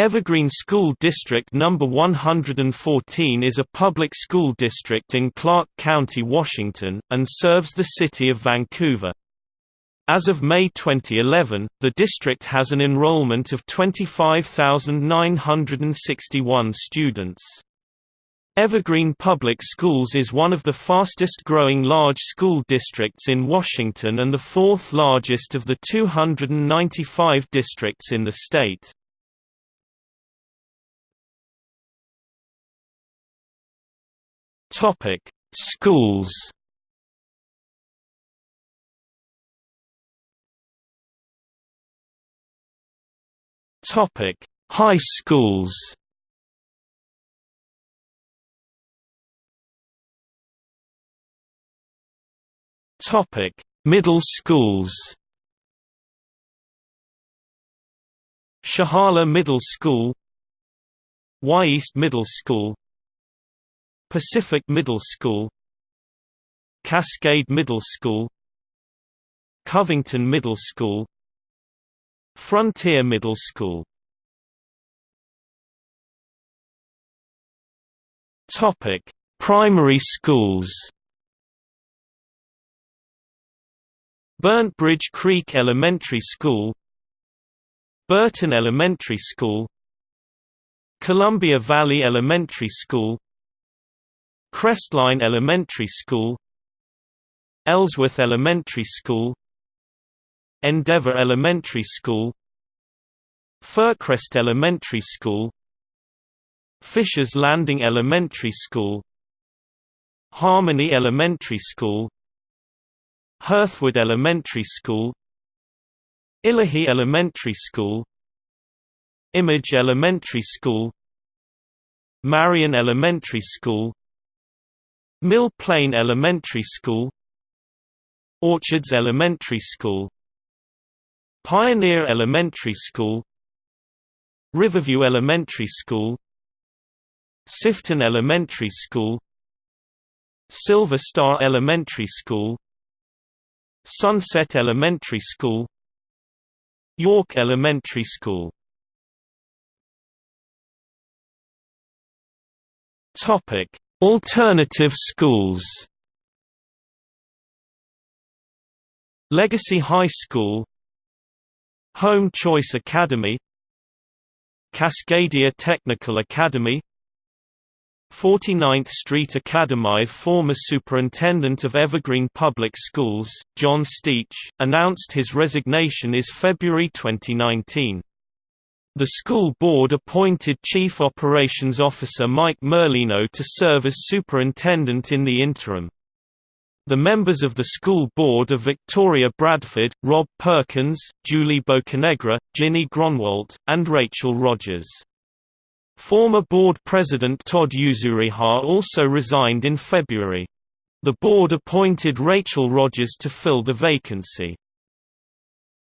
Evergreen School District No. 114 is a public school district in Clark County, Washington, and serves the city of Vancouver. As of May 2011, the district has an enrollment of 25,961 students. Evergreen Public Schools is one of the fastest growing large school districts in Washington and the fourth largest of the 295 districts in the state. Topic: Schools. Topic: High schools. Topic: Middle schools. Shahala Middle School Wy'east Middle School Pacific Middle School Cascade Middle School Covington Middle School Frontier Middle School Topic: Primary schools. Burnt Bridge Creek Elementary School Burton Elementary School Columbia Valley Elementary School Crestline Elementary School Ellsworth Elementary School Endeavour Elementary School Fircrest Elementary School Fishers Landing Elementary School Harmony Elementary School Hearthwood Elementary School Illahee Elementary School Image Elementary School Marion Elementary School Mill Plain Elementary School Orchards Elementary School Pioneer Elementary School Riverview Elementary School Sifton Elementary School Silver Star Elementary School Sunset Elementary School York Elementary School. Topic Alternative schools. Legacy High School. Home Choice Academy. Cascadia Technical Academy. 49th Street Academy Former Superintendent of Evergreen Public Schools, John Steach, announced his resignation is February 2019. The school board appointed Chief Operations Officer Mike Merlino to serve as superintendent in the interim. The members of the school board are Victoria Bradford, Rob Perkins, Julie Bocanegra, Ginny Gronwalt, and Rachel Rogers. Former board president Todd Yuzuriha also resigned in February. The board appointed Rachel Rogers to fill the vacancy.